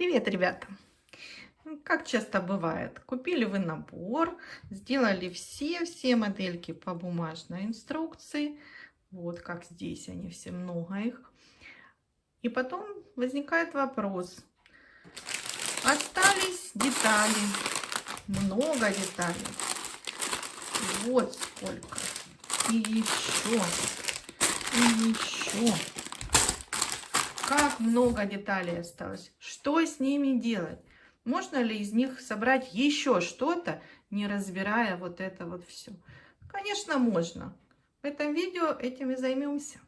Привет, ребята! Ну, Как часто бывает, купили вы набор, сделали все-все модельки по бумажной инструкции. Вот как здесь они все, много их. И потом возникает вопрос. Остались детали, много деталей. Вот сколько. И еще, и еще. Как много деталей осталось. Что с ними делать? Можно ли из них собрать еще что-то, не разбирая вот это вот все? Конечно, можно. В этом видео этим и займемся.